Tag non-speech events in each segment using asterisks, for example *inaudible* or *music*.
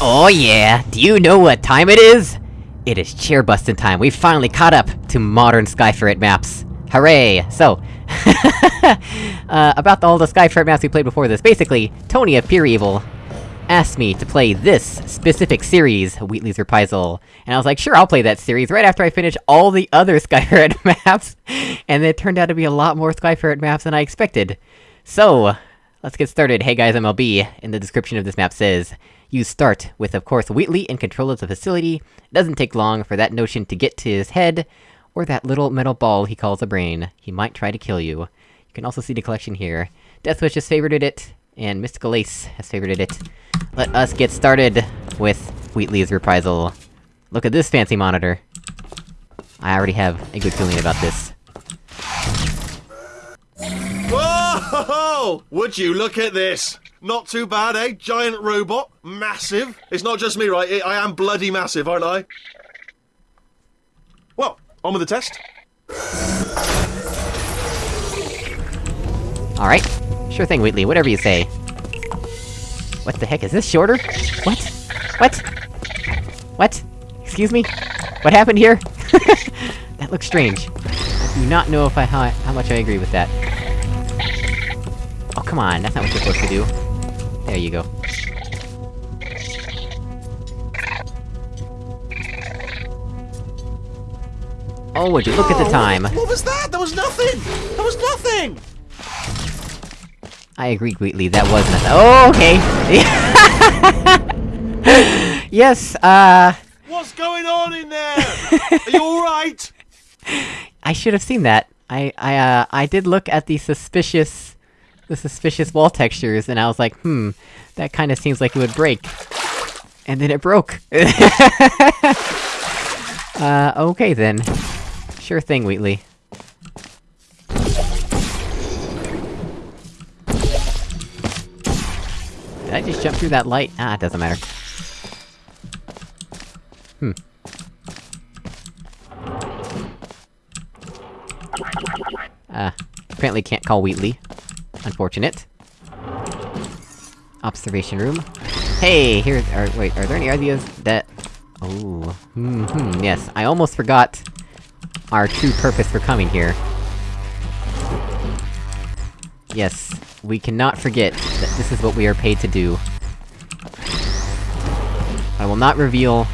Oh yeah, do you know what time it is? It is chair busting time, we finally caught up to modern Skyferret maps! Hooray! So, *laughs* uh, about all the Skyferret maps we played before this, basically, Tony of Pure Evil asked me to play this specific series, Wheatley's Reprisal, and I was like, sure, I'll play that series right after I finish all the other *laughs* Skyferret *laughs* maps, and it turned out to be a lot more Skyferret maps than I expected. So, let's get started. Hey guys, MLB, in the description of this map says, you start with, of course, Wheatley in control of the facility. It doesn't take long for that notion to get to his head, or that little metal ball he calls a brain. He might try to kill you. You can also see the collection here. Deathwish has favorited it, and Mystical Ace has favorited it. Let us get started with Wheatley's Reprisal. Look at this fancy monitor. I already have a good feeling about this. Whoa! *laughs* Would you look at this? Not too bad, eh? Giant robot, massive. It's not just me, right? I am bloody massive, aren't I? Well, on with the test. Alright. Sure thing, Wheatley, whatever you say. What the heck, is this shorter? What? What? What? Excuse me? What happened here? *laughs* that looks strange. I do not know if I- how, how much I agree with that. Oh, come on, that's not what you're supposed to do. There you go. Oh, would you look at the time! What, what was that? That was nothing! That was nothing! I agree, Wheatley, that was nothing- Oh, okay! *laughs* yes, uh... What's going on in there? Are you alright? *laughs* I should have seen that. I, I, uh, I did look at the suspicious... the suspicious wall textures, and I was like, hmm, that kinda seems like it would break. And then it broke! *laughs* uh, okay then. Sure thing, Wheatley. Did I just jump through that light? Ah, it doesn't matter. Hmm. Uh, apparently can't call Wheatley. Unfortunate. Observation room. Hey, here- are- wait, are there any ideas that- Oh, hmm, hmm, yes, I almost forgot our true purpose for coming here. Yes, we cannot forget that this is what we are paid to do. I will not reveal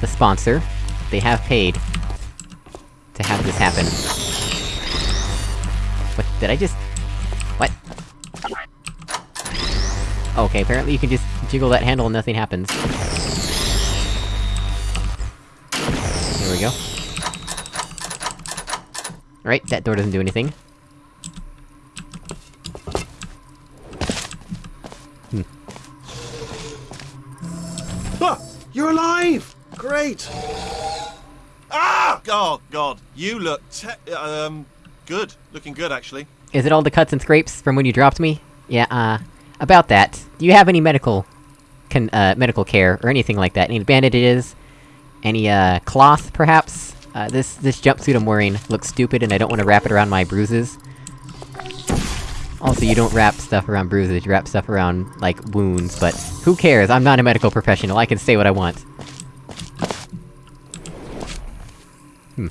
the sponsor. They have paid to have this happen. What, did I just... Okay, apparently you can just jiggle that handle and nothing happens. There we go. Right, that door doesn't do anything. Ah, you're alive! Great! Ah! Oh, God. You look te- um, good. Looking good, actually. Is it all the cuts and scrapes from when you dropped me? Yeah, uh... About that, do you have any medical... Con uh, medical care, or anything like that? Any bandages? Any, uh, cloth, perhaps? Uh, this- this jumpsuit I'm wearing looks stupid and I don't want to wrap it around my bruises. Also, you don't wrap stuff around bruises, you wrap stuff around, like, wounds, but... Who cares? I'm not a medical professional, I can say what I want. Hmm.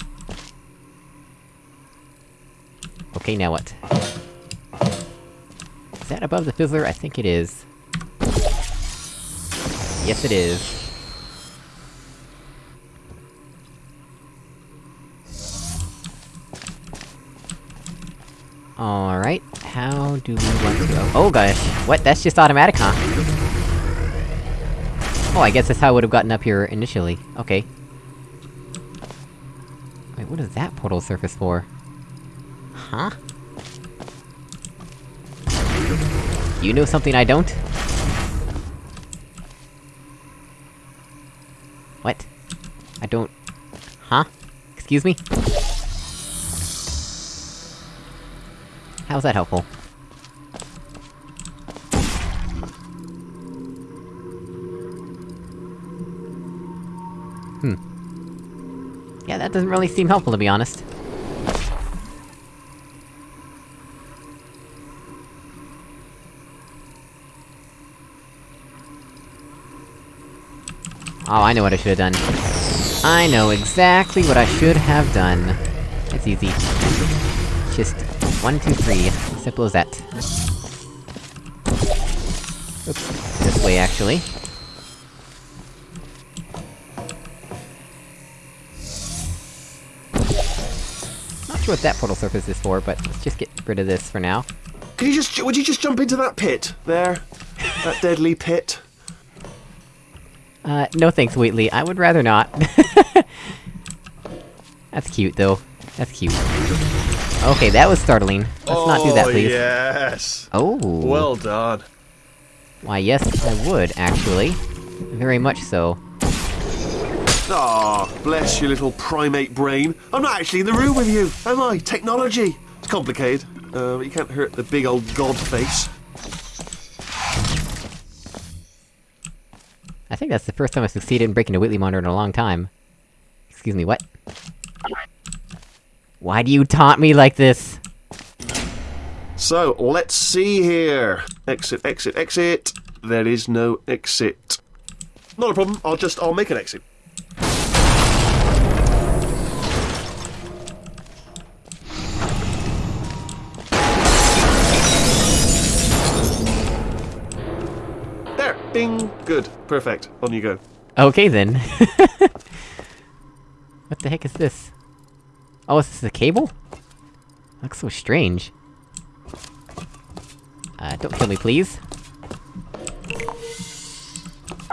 Okay, now what? Is that above the fizzler? I think it is. Yes, it is. Alright, how do we want to go? Oh gosh, what? That's just automatic, huh? Oh, I guess that's how I would've gotten up here initially. Okay. Wait, what is that portal surface for? Huh? You know something I don't? What? I don't... Huh? Excuse me? How's that helpful? Hmm. Yeah, that doesn't really seem helpful, to be honest. Oh, I know what I should've done. I know exactly what I should have done. It's easy. Just... one, two, three. Simple as that. Oops. This way, actually. Not sure what that portal surface is for, but let's just get rid of this for now. Can you just, would you just jump into that pit? There? that deadly pit? Uh, no thanks, Wheatley. I would rather not. *laughs* That's cute, though. That's cute. Okay, that was startling. Let's not do that, Oh, please. yes! Oh! Well done. Why, yes, I would, actually. Very much so. Ah, bless your little primate brain. I'm not actually in the room with you, am I? Technology. It's complicated, uh, but you can't hurt the big old god face. Think that's the first time I succeeded in breaking a Wheatley monitor in a long time. Excuse me, what? Why do you taunt me like this? So, let's see here. Exit, exit, exit. There is no exit. Not a problem, I'll just, I'll make an exit. Good, perfect, on you go. Okay then. *laughs* what the heck is this? Oh, is this a cable? Looks so strange. Uh, don't kill me, please.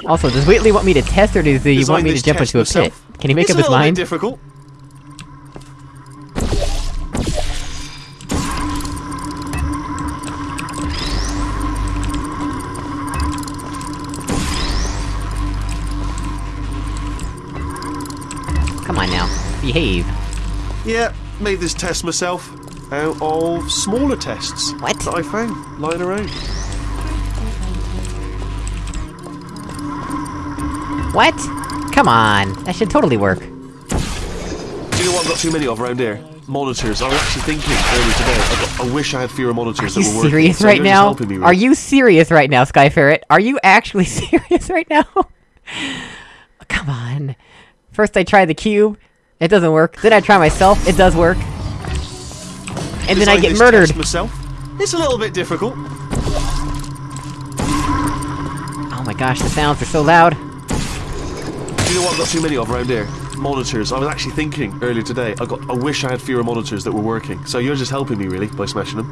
Also, does Wheatley want me to test, or does he Designed want me to jump into a pit? Can he make it's up his mind? Difficult. Behave. Yeah, made this test myself out of smaller tests What? that I found lying around. What? Come on, that should totally work. Do you know what I've got too many of around here? Monitors. I was actually thinking earlier today. I, got, I wish I had fewer monitors Are that you were working. serious so right you're now? me, Are you serious right now, Sky Ferret? Are you actually *laughs* serious right now? *laughs* Come on. First I try the cube, it doesn't work. Then I try myself, it does work. And then I get murdered. myself. It's a little bit difficult. Oh my gosh, the sounds are so loud. Do you know what I've got too many of around here? Monitors. I was actually thinking earlier today. I got. I wish I had fewer monitors that were working. So you're just helping me really by smashing them.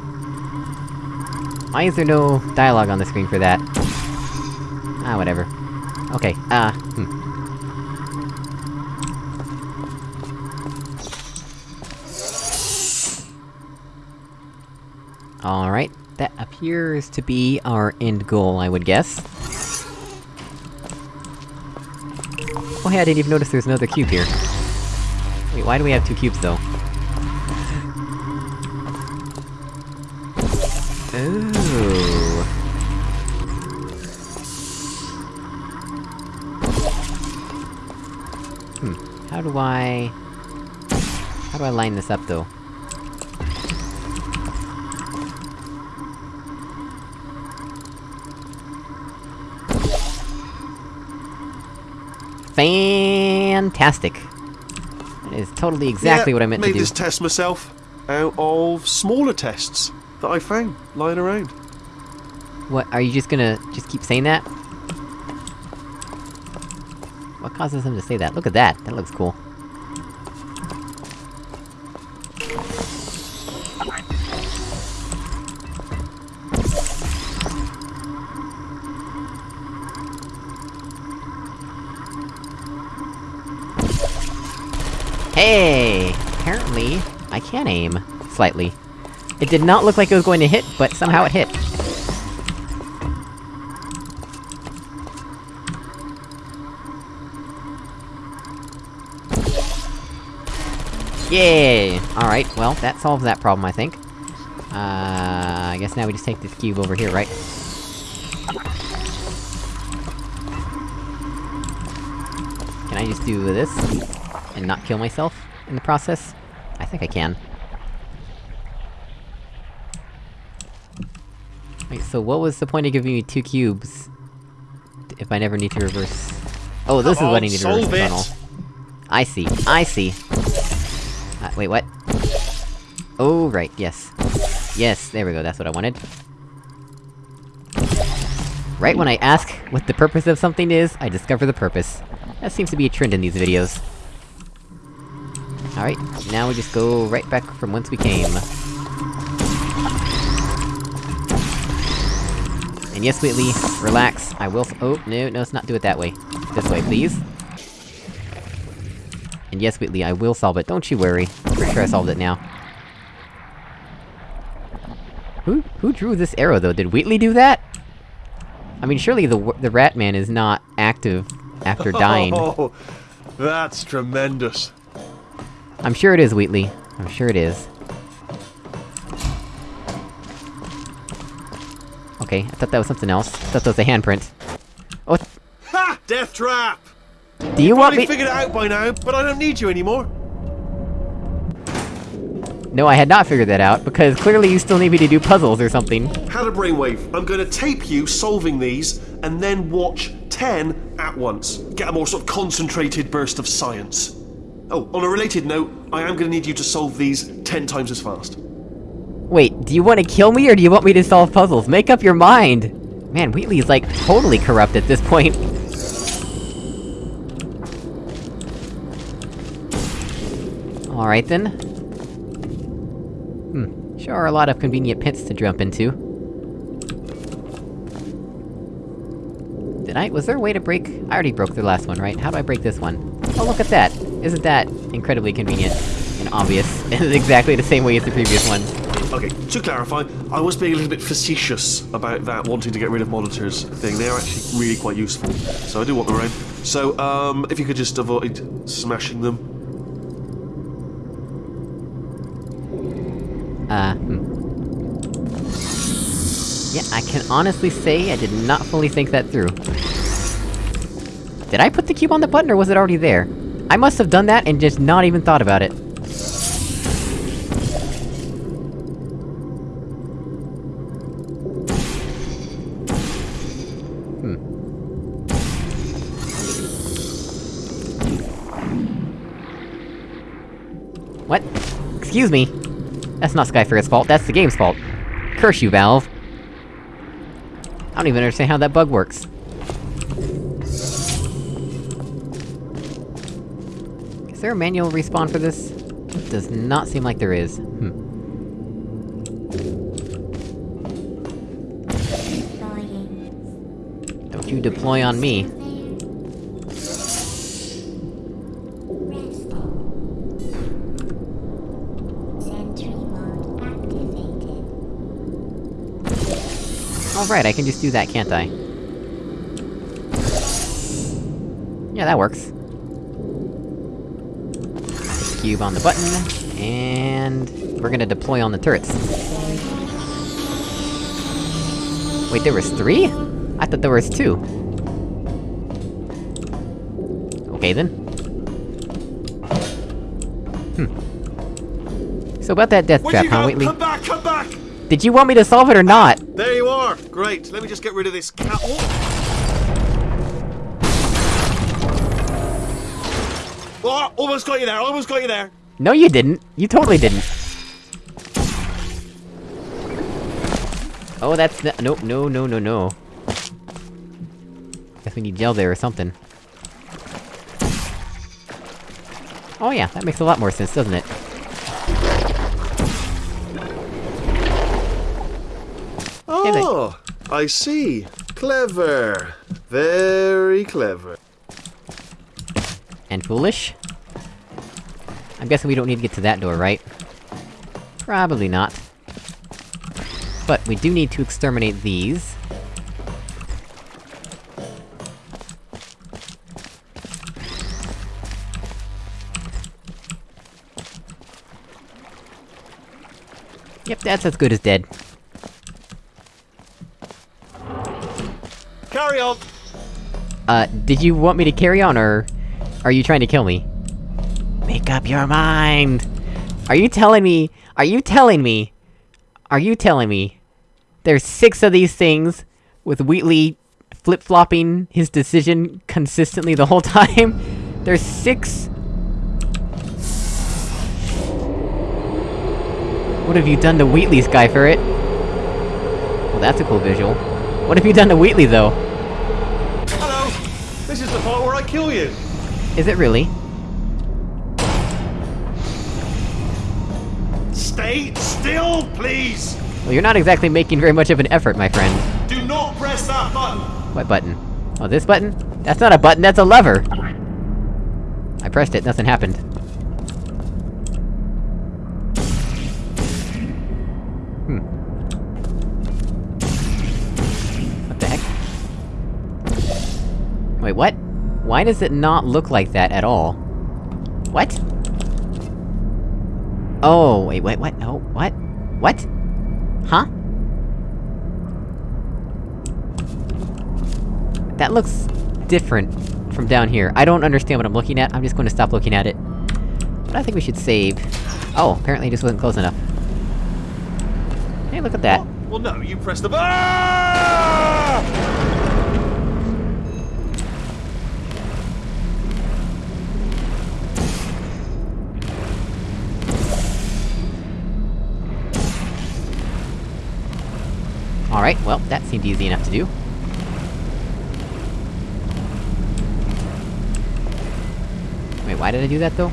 Why is there no dialogue on the screen for that? Ah, whatever. Okay, uh, hmm. Alright, that appears to be our end goal, I would guess. Oh hey, I didn't even notice there's another cube here. Wait, why do we have two cubes, though? Ooh. Hmm, how do I... How do I line this up, though? Fantastic! That is totally exactly Yeah, what I meant to do. made this test myself out of smaller tests that I found lying around. What, are you just gonna just keep saying that? What causes him to say that? Look at that, that looks cool. Hey! Apparently, I can aim. Slightly. It did not look like it was going to hit, but somehow it hit. Yay! Alright, well, that solves that problem, I think. Uh, I guess now we just take this cube over here, right? Can I just do this? And not kill myself in the process? I think I can. Wait, so what was the point of giving me two cubes... if I never need to reverse... Oh, this Come is what I need to reverse it. tunnel. I see, I see. Uh, wait, what? Oh, right, yes. Yes, there we go, that's what I wanted. Right when I ask what the purpose of something is, I discover the purpose. That seems to be a trend in these videos. Alright, now we just go right back from whence we came. And yes, Wheatley, relax, I will- oh, no, no, let's not do it that way. This way, please. And yes, Wheatley, I will solve it, don't you worry. Pretty sure I solved it now. Who- who drew this arrow, though? Did Wheatley do that? I mean, surely the the Rat Man is not active after dying. *laughs* Oh, that's tremendous. I'm sure it is, Wheatley. I'm sure it is. Okay, I thought that was something else. I thought that was a handprint. Oh, Ha! Death trap! do you want Probably me- figured it out by now, but I don't need you anymore. No, I had not figured that out, because clearly you still need me to do puzzles or something. Had a brainwave. I'm going to tape you solving these, and then watch 10 at once. Get a more sort of concentrated burst of science. Oh, on a related note, I am going to need you to solve these 10 times as fast. Wait, do you want to kill me, or do you want me to solve puzzles? Make up your mind! Man, Wheatley is like, totally corrupt at this point. Alright then. Hmm, sure are a lot of convenient pits to jump into. Did I- was there a way to break- I already broke the last one, right? How do I break this one? Oh, look at that! Isn't that incredibly convenient? And obvious, *laughs* in exactly the same way as the previous one. Okay, to clarify, I was being a little bit facetious about that wanting to get rid of monitors thing. They are actually really quite useful, so I do want them around. So, um, if you could just avoid smashing them. Uh, hmm. Yeah, I can honestly say I did not fully think that through. Did I put the cube on the button, or was it already there? I must have done that and just not even thought about it. Hmm. What? Excuse me? That's not Skyferret's fault, that's the game's fault. Curse you, Valve! I don't even understand how that bug works. Is there a manual respawn for this? It Does not seem like there is. Hmm. Don't you deploy on me. Alright, I can just do that, can't I? Yeah, that works. Cube on the button, and... We're gonna deploy on the turrets. Wait, there was three? I thought there was two. Okay then. Hmm. So about that death Where'd trap, huh? Wheatley? Come back, come back! Did you want me to solve it or not? There you are! Great, let me just get rid of this cat. Oh! Oh, almost got you there, almost got you there! No, you didn't. You totally didn't. Oh, that's the- nope, no, no, no, no. Guess we need gel there or something. Oh yeah, that makes a lot more sense, doesn't it? Oh, I see. Clever. Very clever. And foolish? I'm guessing we don't need to get to that door, right? Probably not. But we do need to exterminate these. Yep, that's as good as dead. Carry on! Uh, did you want me to carry on, or... Are you trying to kill me? Make up your mind! Are you telling me- Are you telling me- Are you telling me... There's six of these things, with Wheatley flip-flopping his decision consistently the whole *laughs* time. There's six... What have you done to Wheatley, Skyferret? Well, that's a cool visual. What have you done to Wheatley, though? Hello! This is the part where I kill you! Is it really? Stay still, please! Well, you're not exactly making very much of an effort, my friend. Do not press that button! What button? Oh, this button? That's not a button, that's a lever! I pressed it, nothing happened. Hmm. What the heck? Wait, what? Why does it not look like that at all? What? Oh, wait, wait, what? Oh, what? What? Huh? That looks... different from down here. I don't understand what I'm looking at, I'm just gonna stop looking at it. But I think we should save. Oh, apparently it just wasn't close enough. Hey, look at that. Well, no, you pressed the. Ah! Alright, well, that seemed easy enough to do. Wait, why did I do that, though? *laughs*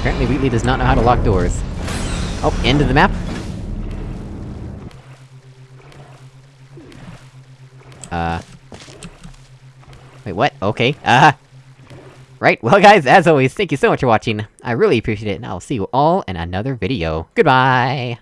Apparently Wheatley does not know how to lock doors. Oh, end of the map? Uh... Wait, what? Okay, uh... Right, well guys, as always, thank you so much for watching, I really appreciate it, and I'll see you all in another video. Goodbye!